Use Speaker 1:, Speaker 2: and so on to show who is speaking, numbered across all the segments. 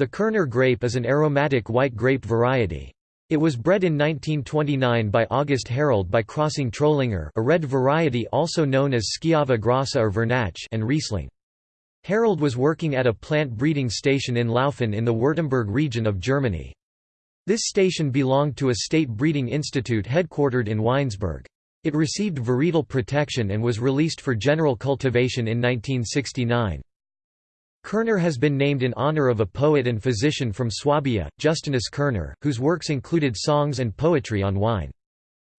Speaker 1: The Kerner grape is an aromatic white grape variety. It was bred in 1929 by August Herold by crossing Trollinger a red variety also known as Schiava grossa or Vernatsch and Riesling. Herold was working at a plant breeding station in Laufen in the Württemberg region of Germany. This station belonged to a state breeding institute headquartered in Weinsberg. It received varietal protection and was released for general cultivation in 1969. Kerner has been named in honor of a poet and physician from Swabia, Justinus Kerner, whose works included songs and poetry on wine.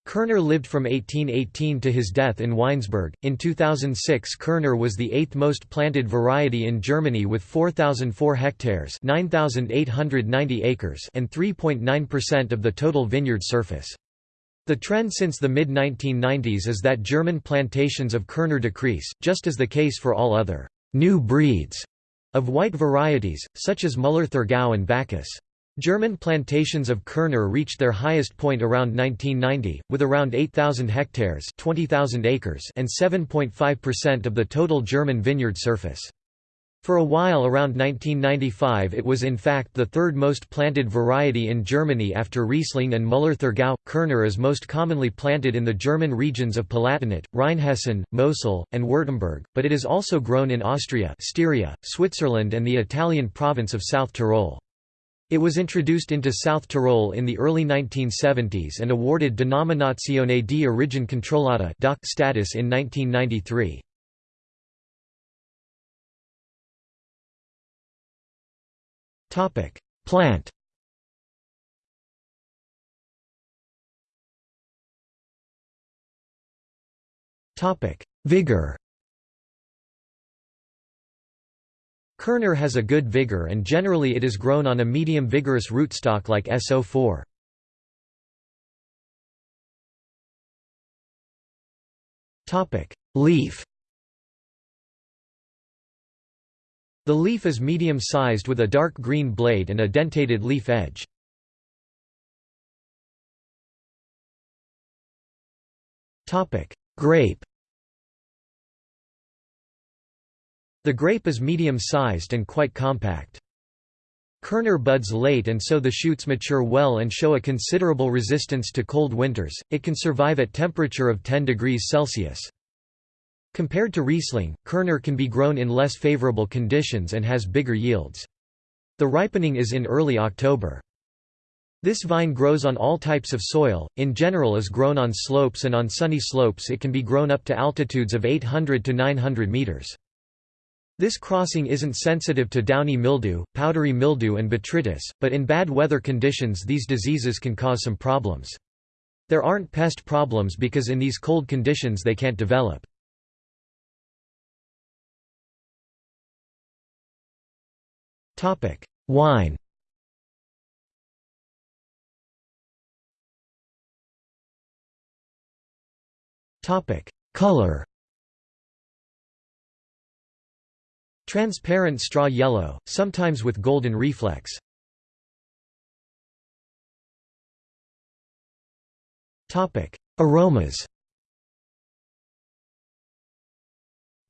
Speaker 1: Kerner lived from 1818 to his death in Weinsberg. In 2006, Kerner was the eighth most planted variety in Germany with 4,004 hectares (9,890 acres) and 3.9% of the total vineyard surface. The trend since the mid-1990s is that German plantations of Kerner decrease, just as the case for all other new breeds of white varieties, such as Müller-Thurgau and Bacchus. German plantations of Kerner reached their highest point around 1990, with around 8,000 hectares 20,000 acres and 7.5% of the total German vineyard surface. For a while around 1995 it was in fact the third most planted variety in Germany after Riesling and Müller-Thurgau. Kerner is most commonly planted in the German regions of Palatinate, Rheinhessen, Mosel, and Württemberg, but it is also grown in Austria Styria, Switzerland and the Italian province of South Tyrol. It was introduced into South Tyrol in the early 1970s and awarded Denominazione di origine controllata status in 1993. Topic: Plant. Topic: Vigor. Kerner has a good vigor and generally it is grown on a medium vigorous rootstock like SO4. Topic: Leaf. The leaf is medium-sized with a dark green blade and a dentated leaf edge. Grape The grape is medium-sized and quite compact. Kerner buds late and so the shoots mature well and show a considerable resistance to cold winters, it can survive at temperature of 10 degrees Celsius. Compared to Riesling, Kerner can be grown in less favorable conditions and has bigger yields. The ripening is in early October. This vine grows on all types of soil, in general is grown on slopes and on sunny slopes it can be grown up to altitudes of 800 to 900 meters. This crossing isn't sensitive to downy mildew, powdery mildew and botrytis, but in bad weather conditions these diseases can cause some problems. There aren't pest problems because in these cold conditions they can't develop. Wine. Color. Transparent straw yellow, sometimes with golden reflex. Topic. Aromas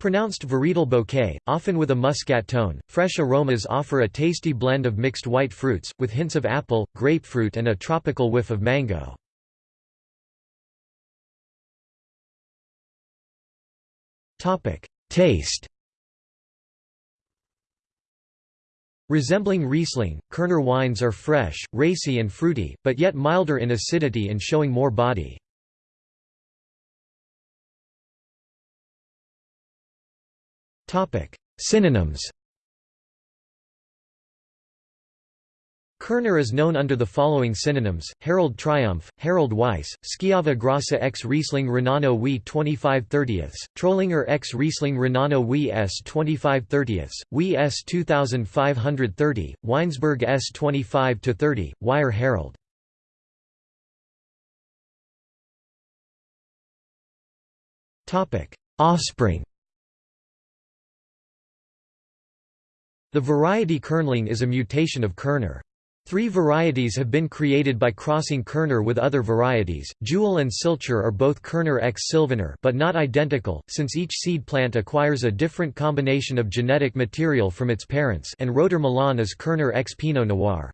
Speaker 1: Pronounced varietal bouquet, often with a muscat tone, fresh aromas offer a tasty blend of mixed white fruits, with hints of apple, grapefruit and a tropical whiff of mango. Taste Resembling Riesling, Kerner wines are fresh, racy and fruity, but yet milder in acidity and showing more body. Synonyms. Kerner is known under the following synonyms, Herold Triumph, Herold Weiss, Schiava Grossa x Riesling Renano Wie 25 30ths, Trollinger x Riesling Renano Wie s 25 30ths, Wie s 2530, Weinsberg s 25 30, Wire Harold. Offspring The variety Kernling is a mutation of Kerner. Three varieties have been created by crossing Kerner with other varieties. Juwel and Silcher are both Kerner x Sylvaner, but not identical, since each seed plant acquires a different combination of genetic material from its parents. And Roter Milan is Kerner x Pinot Noir.